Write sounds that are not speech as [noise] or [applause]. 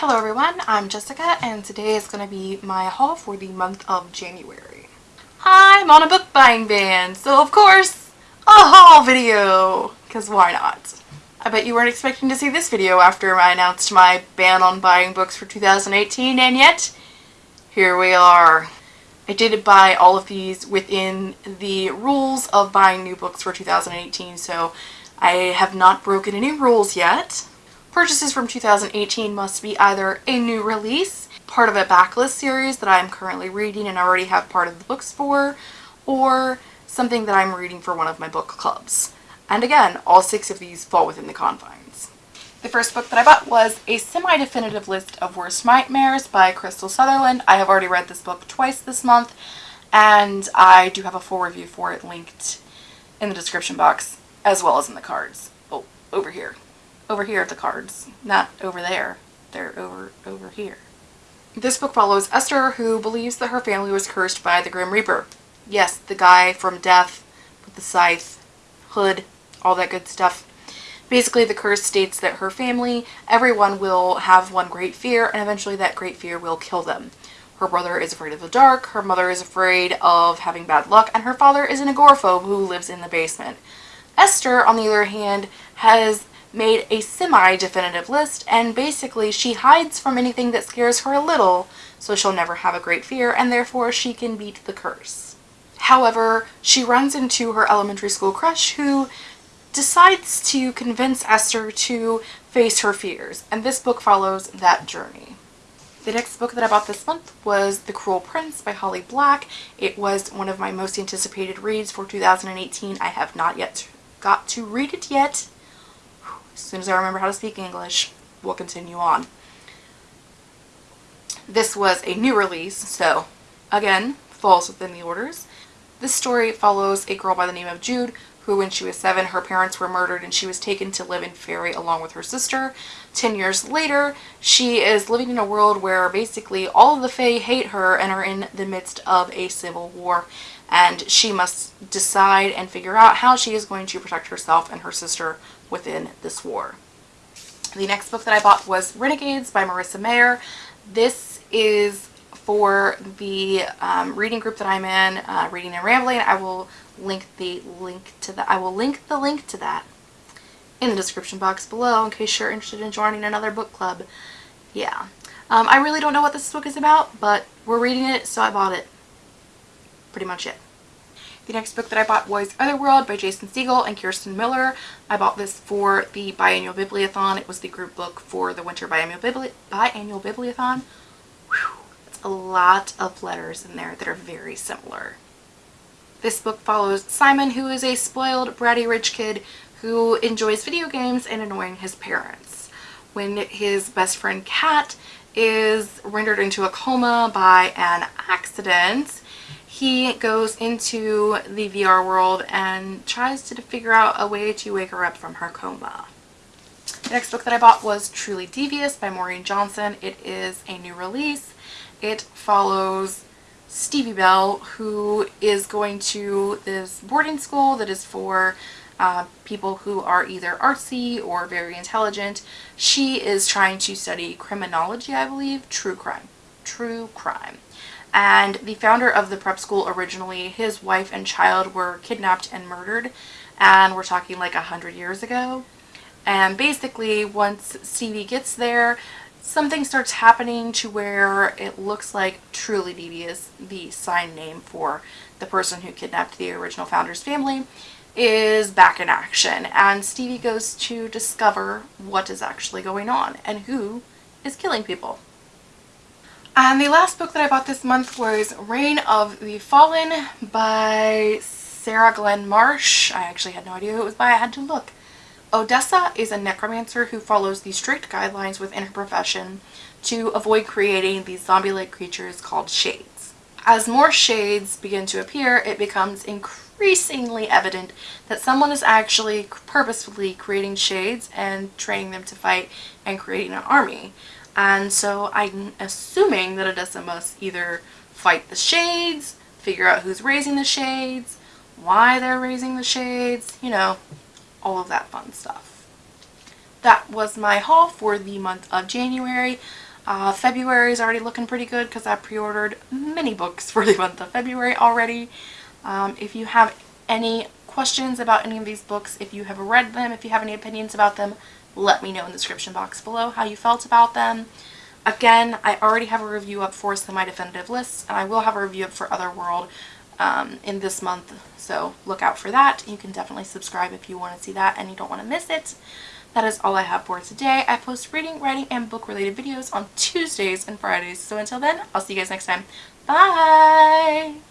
Hello everyone, I'm Jessica and today is going to be my haul for the month of January. I'm on a book buying ban, so of course, a haul video, because why not? I bet you weren't expecting to see this video after I announced my ban on buying books for 2018 and yet, here we are. I did buy all of these within the rules of buying new books for 2018, so I have not broken any rules yet. Purchases from 2018 must be either a new release, part of a backlist series that I'm currently reading and already have part of the books for, or something that I'm reading for one of my book clubs. And again, all six of these fall within the confines. The first book that I bought was a semi-definitive list of worst nightmares by Krystal Sutherland. I have already read this book twice this month, and I do have a full review for it linked in the description box, as well as in the cards. Oh, over here over here at the cards, not over there. They're over over here. This book follows Esther, who believes that her family was cursed by the Grim Reaper. Yes, the guy from Death with the scythe, hood, all that good stuff. Basically, the curse states that her family, everyone will have one great fear, and eventually that great fear will kill them. Her brother is afraid of the dark, her mother is afraid of having bad luck, and her father is an agoraphobe who lives in the basement. Esther, on the other hand, has made a semi-definitive list and basically she hides from anything that scares her a little so she'll never have a great fear and therefore she can beat the curse. However, she runs into her elementary school crush who decides to convince Esther to face her fears and this book follows that journey. The next book that I bought this month was The Cruel Prince by Holly Black. It was one of my most anticipated reads for 2018. I have not yet got to read it yet, as soon as I remember how to speak English, we'll continue on. This was a new release, so again, falls within the orders. This story follows a girl by the name of Jude who when she was seven her parents were murdered and she was taken to live in Faerie along with her sister. Ten years later she is living in a world where basically all of the Fae hate her and are in the midst of a civil war and she must decide and figure out how she is going to protect herself and her sister within this war. The next book that I bought was Renegades by Marissa Meyer. This is for the um, reading group that I'm in, uh, Reading and Rambling. I will link the link to that. I will link the link to that in the description box below in case you're interested in joining another book club. Yeah. Um, I really don't know what this book is about, but we're reading it, so I bought it. Pretty much it. The next book that I bought was Otherworld by Jason Segel and Kirsten Miller. I bought this for the biannual bibliothon. It was the group book for the winter biannual, bibli biannual bibliothon. Whew, that's a lot of letters in there that are very similar. This book follows Simon, who is a spoiled, bratty rich kid who enjoys video games and annoying his parents. When his best friend Kat is rendered into a coma by an accident, he goes into the VR world and tries to figure out a way to wake her up from her coma. The next book that I bought was Truly Devious by Maureen Johnson. It is a new release. It follows Stevie Bell who is going to this boarding school that is for uh, people who are either artsy or very intelligent. She is trying to study criminology, I believe, true crime. True crime and the founder of the prep school originally, his wife and child were kidnapped and murdered and we're talking like a hundred years ago. And basically once Stevie gets there, something starts happening to where it looks like Truly Devious, the sign name for the person who kidnapped the original founder's family, is back in action. And Stevie goes to discover what is actually going on and who is killing people. And the last book that I bought this month was Reign of the Fallen by Sarah Glenn Marsh. I actually had no idea who it was by. I had to look. Odessa is a necromancer who follows the strict guidelines within her profession to avoid creating these zombie-like creatures called shades. As more shades begin to appear, it becomes increasingly evident that someone is actually purposefully creating shades and training them to fight and creating an army. And so I'm assuming that Odessa must either fight the shades, figure out who's raising the shades, why they're raising the shades, you know, all of that fun stuff. That was my haul for the month of January. Uh, February is already looking pretty good because I pre-ordered many books [laughs] for the month of February already. Um, if you have any questions about any of these books, if you have read them, if you have any opinions about them, let me know in the description box below how you felt about them. Again, I already have a review up for Semi-Definitive Lists, and I will have a review up for Otherworld um, in this month, so look out for that. You can definitely subscribe if you want to see that and you don't want to miss it. That is all I have for today. I post reading, writing, and book-related videos on Tuesdays and Fridays, so until then, I'll see you guys next time. Bye!